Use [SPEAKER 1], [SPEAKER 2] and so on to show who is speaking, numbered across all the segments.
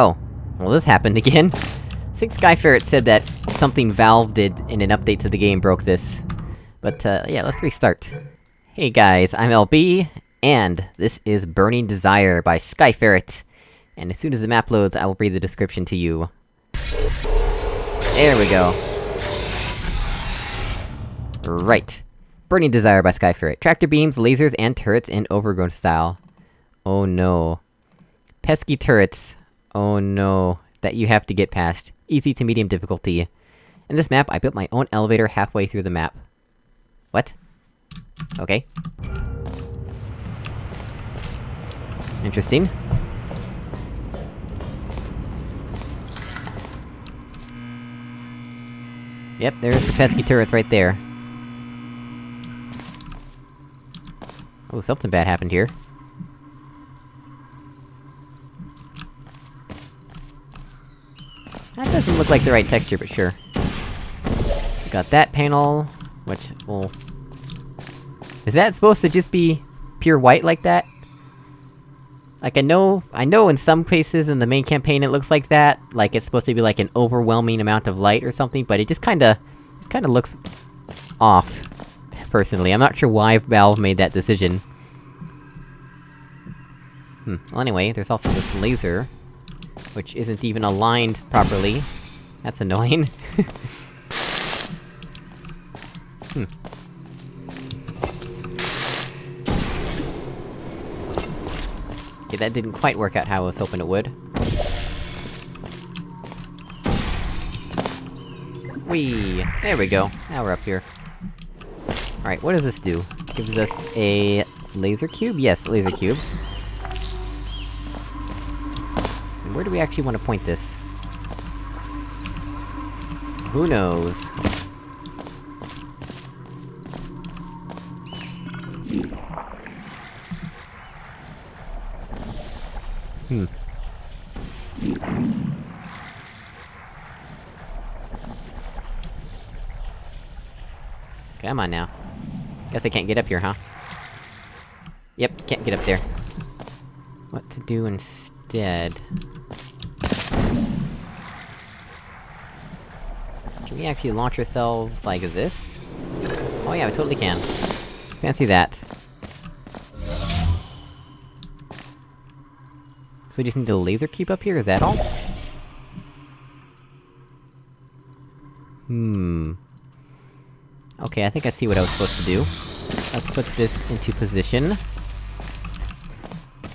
[SPEAKER 1] Oh. Well, this happened again. I think Skyferret said that something Valve did in an update to the game broke this. But, uh, yeah, let's restart. Hey guys, I'm LB, and this is Burning Desire by Skyferret. And as soon as the map loads, I will read the description to you. There we go. Right. Burning Desire by Skyferret. Tractor beams, lasers, and turrets in overgrown style. Oh no. Pesky turrets. Oh no. That you have to get past. Easy to medium difficulty. In this map, I built my own elevator halfway through the map. What? Okay. Interesting. Yep, there's the pesky turrets right there. Oh, something bad happened here. That doesn't look like the right texture, but sure. We got that panel, which will... Is that supposed to just be pure white like that? Like, I know- I know in some cases in the main campaign it looks like that, like it's supposed to be like an overwhelming amount of light or something, but it just kinda... Kinda looks... off. Personally, I'm not sure why Valve made that decision. Hmm, well anyway, there's also this laser... Which isn't even aligned properly. That's annoying. hmm. Okay, that didn't quite work out how I was hoping it would. Whee! There we go. Now we're up here. Alright, what does this do? Gives us a... laser cube? Yes, laser cube. Where do we actually want to point this? Who knows? Hmm. Come on now. Guess I can't get up here, huh? Yep, can't get up there. What to do instead? Can we actually launch ourselves like this? Oh yeah, we totally can. Fancy that. So we just need a laser cube up here, is that all? Hmm... Okay, I think I see what I was supposed to do. Let's put this into position.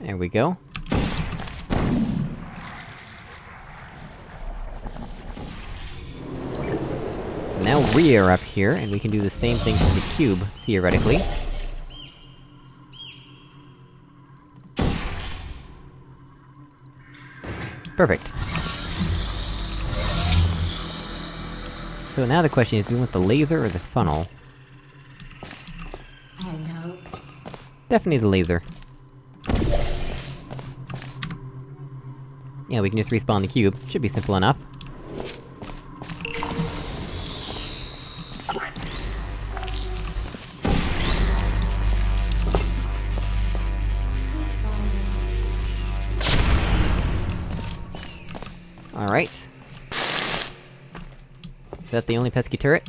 [SPEAKER 1] There we go. Now we are up here, and we can do the same thing to the cube, theoretically. Perfect. So now the question is, do we want the laser or the funnel? Definitely the laser. Yeah, we can just respawn the cube. Should be simple enough. That the only pesky turret?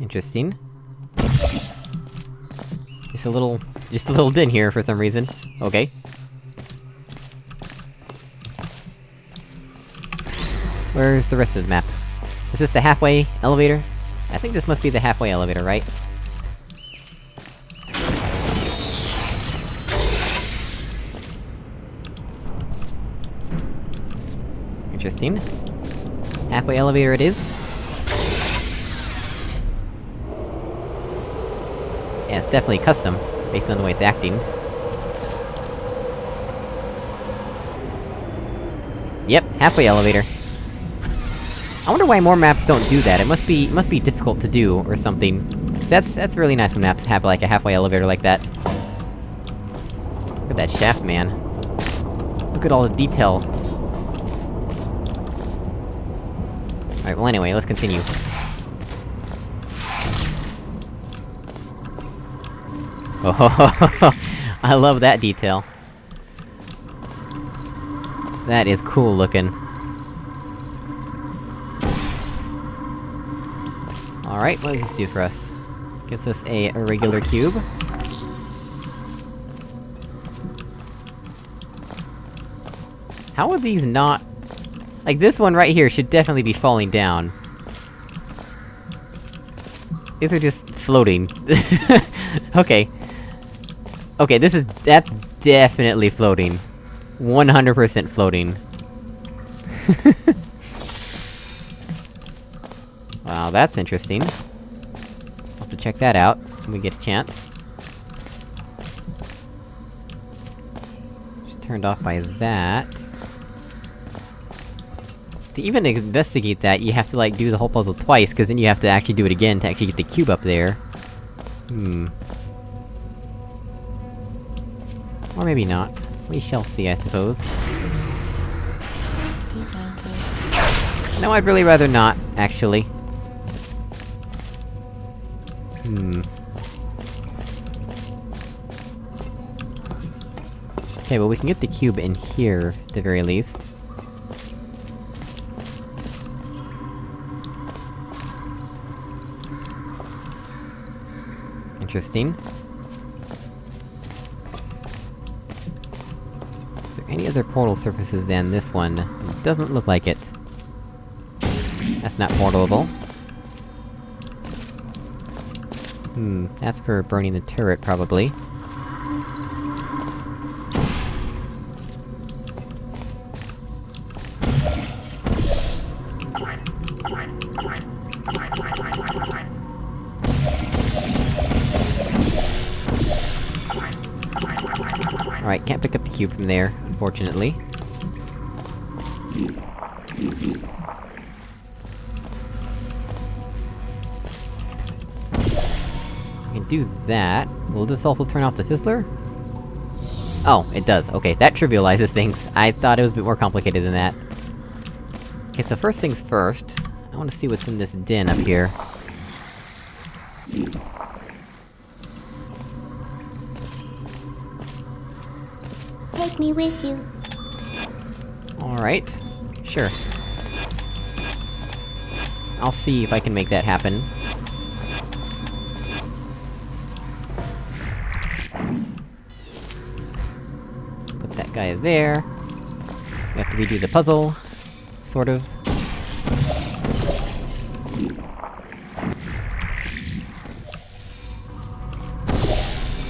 [SPEAKER 1] Interesting. Just a little... just a little din here for some reason. Okay. Where's the rest of the map? Is this the halfway elevator? I think this must be the halfway elevator, right? Interesting. Halfway elevator it is. Yeah, it's definitely custom, based on the way it's acting. Yep, halfway elevator. I wonder why more maps don't do that, it must be- must be difficult to do, or something. That's- that's really nice when maps have like a halfway elevator like that. Look at that shaft, man. Look at all the detail. Alright, well anyway, let's continue. Oh, I love that detail. That is cool looking. Alright, what does this do for us? Gives us a, regular cube. How are these not... Like, this one right here should definitely be falling down. These are just floating. okay. Okay, this is- that's definitely floating. 100% floating. wow, that's interesting. I'll have to check that out, when we get a chance. Just turned off by that. To even investigate that, you have to, like, do the whole puzzle twice, cause then you have to actually do it again to actually get the cube up there. Hmm. Or maybe not. We shall see, I suppose. No, I'd really rather not, actually. Hmm. Okay, well we can get the cube in here, at the very least. Interesting. Is there any other portal surfaces than this one? It doesn't look like it. That's not portalable. Hmm, that's for burning the turret, probably. Unfortunately. We can do that. Will this also turn off the fizzler? Oh, it does. Okay, that trivializes things. I thought it was a bit more complicated than that. Okay, so first things first, I wanna see what's in this den up here.
[SPEAKER 2] Me with you.
[SPEAKER 1] Alright. Sure. I'll see if I can make that happen. Put that guy there. We have to redo the puzzle. Sort of.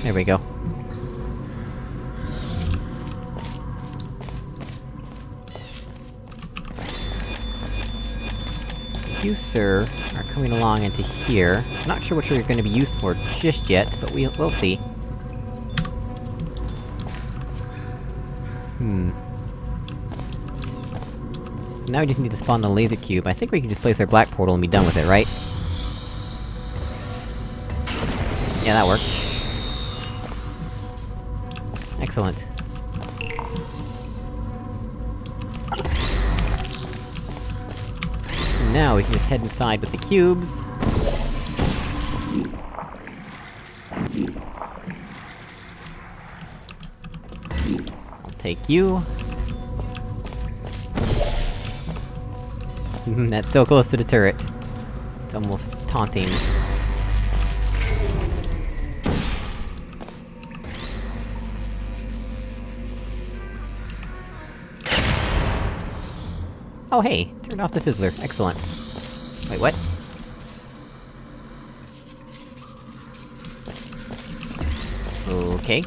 [SPEAKER 1] There we go. You, sir, are coming along into here. Not sure what you're gonna be used for just yet, but we- we'll see. Hmm. So now we just need to spawn the laser cube. I think we can just place our black portal and be done with it, right? Yeah, that worked. Excellent. Now we can just head inside with the cubes. I'll take you. That's so close to the turret. It's almost taunting. Oh hey, turned off the fizzler, excellent. Wait, what? Okay.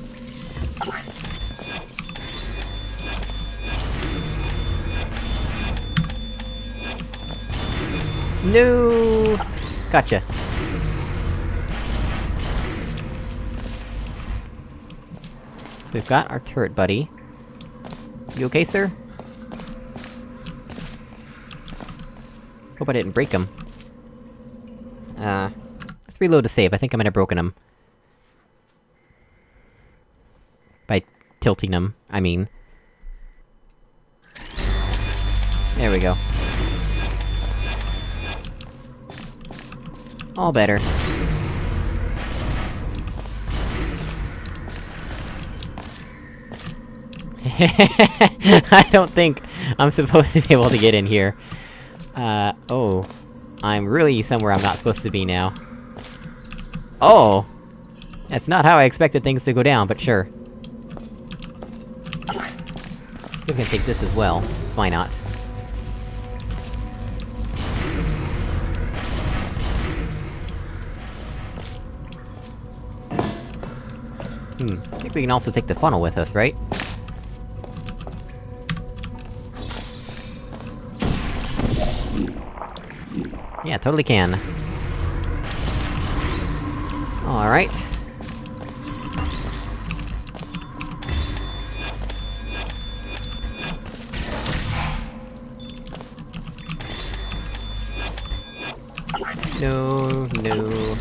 [SPEAKER 1] No! Gotcha. So we've got our turret buddy. You okay, sir? Hope I didn't break them. Uh... Let's reload to save, I think I might have broken them. By tilting them, I mean. There we go. All better. I don't think I'm supposed to be able to get in here. Uh, oh. I'm really somewhere I'm not supposed to be now. Oh! That's not how I expected things to go down, but sure. We can take this as well. Why not? Hmm, I think we can also take the funnel with us, right? Totally can. Alright. No, no.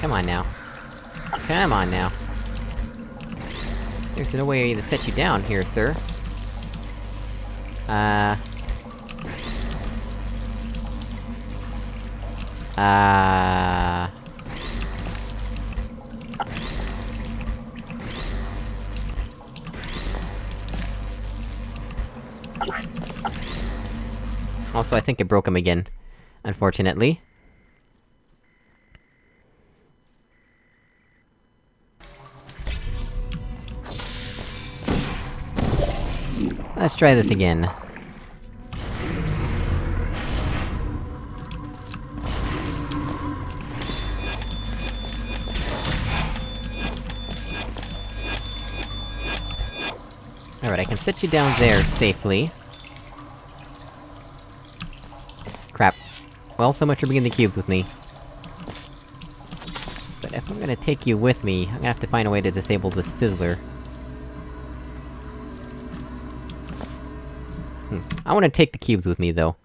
[SPEAKER 1] Come on now. Come on now. There's no way to set you down here, sir. Uh... Uh... Also, I think it broke him again. Unfortunately. Let's try this again. Sit you down there safely. Crap. Well, so much for bringing the cubes with me. But if I'm gonna take you with me, I'm gonna have to find a way to disable this fizzler. Hmm. I wanna take the cubes with me, though.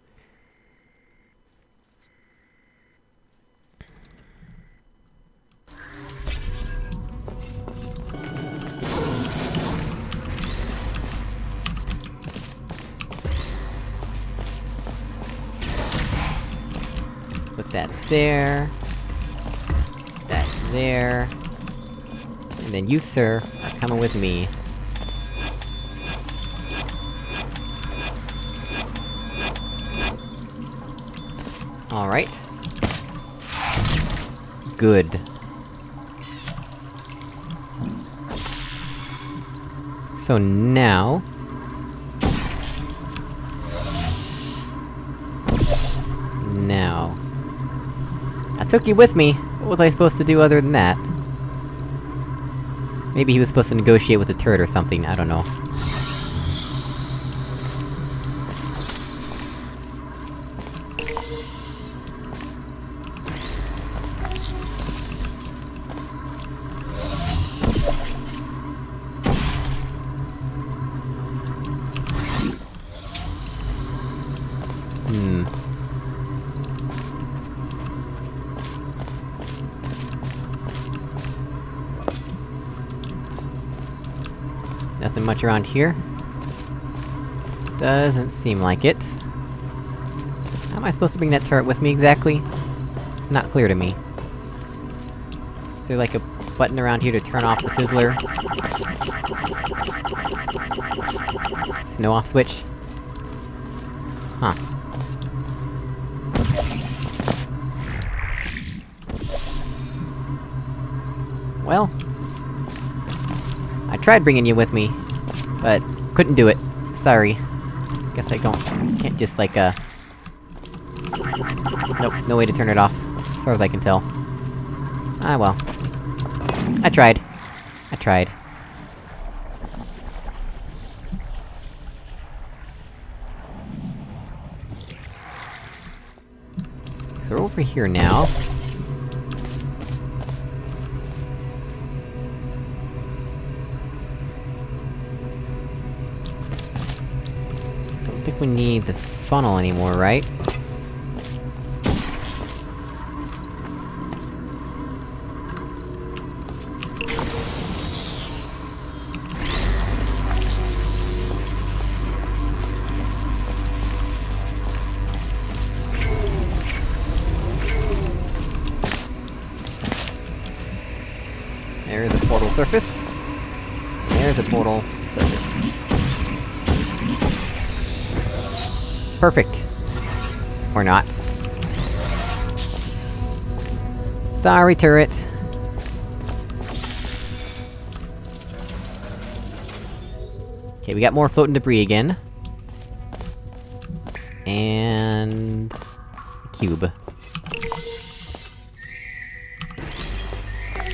[SPEAKER 1] There. That there. And then you, sir, are coming with me. Alright. Good. So now... Now... took you with me! What was I supposed to do other than that? Maybe he was supposed to negotiate with the turret or something, I don't know. Much around here. Doesn't seem like it. How am I supposed to bring that turret with me exactly? It's not clear to me. Is there like a button around here to turn off the fizzler? Snow off switch? Huh. Well... I tried bringing you with me, but couldn't do it. Sorry. Guess I don't- can't just like, uh... Nope, no way to turn it off, as far as I can tell. Ah well. I tried. I tried. So we're over here now. Need the funnel anymore, right? There's the portal surface. there's a portal. Perfect. Or not. Sorry, turret. Okay, we got more floating debris again. And... Cube.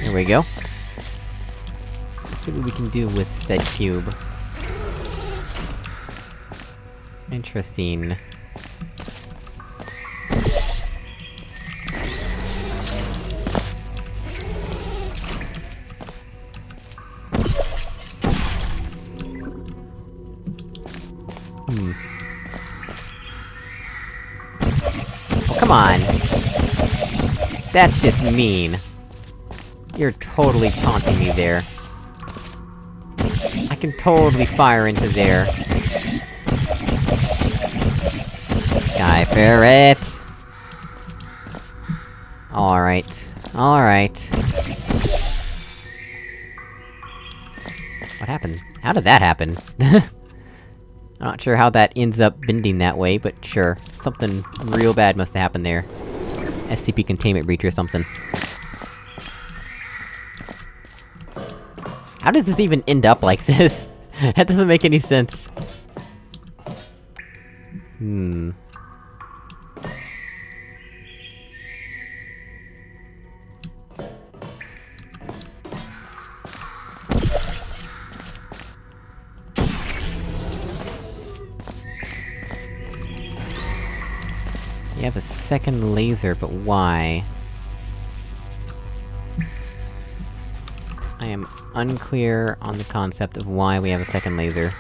[SPEAKER 1] There we go. Let's see what we can do with said cube. Interesting. Hmm. Oh, come on! That's just mean. You're totally taunting me there. I can totally fire into there. Ferret! Alright. Alright. What happened? How did that happen? I'm not sure how that ends up bending that way, but sure. Something real bad must have happened there. SCP containment breach or something. How does this even end up like this? that doesn't make any sense. Hmm... second laser, but why? I am unclear on the concept of why we have a second laser.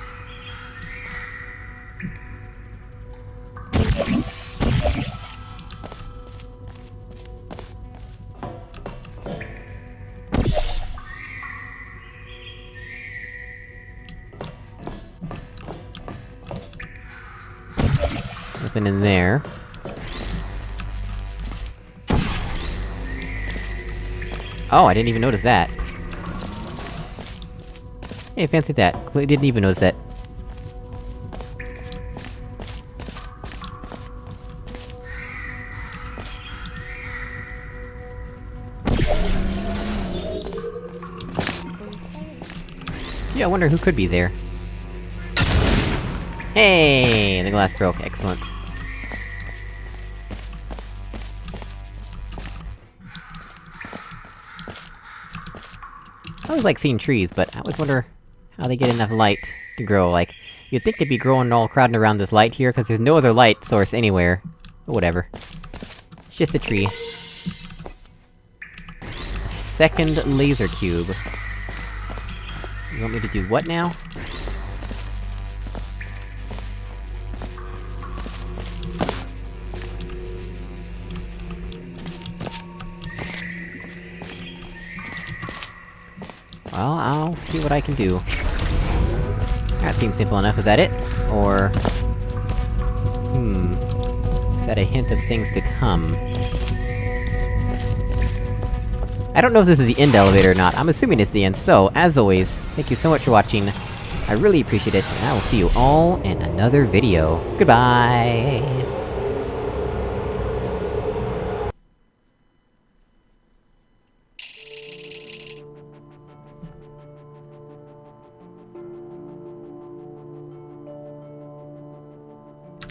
[SPEAKER 1] Nothing in there. Oh, I didn't even notice that. Hey, fancy that. I didn't even notice that. Yeah, I wonder who could be there. Hey, the glass broke, excellent. I always like seeing trees, but I always wonder how they get enough light to grow, like... You'd think they'd be growing all crowding around this light here, cause there's no other light source anywhere. But whatever. It's just a tree. Second laser cube. You want me to do what now? Well, I'll see what I can do. That seems simple enough, is that it? Or... Hmm... Is that a hint of things to come? I don't know if this is the end elevator or not, I'm assuming it's the end, so, as always, thank you so much for watching, I really appreciate it, and I will see you all in another video. Goodbye!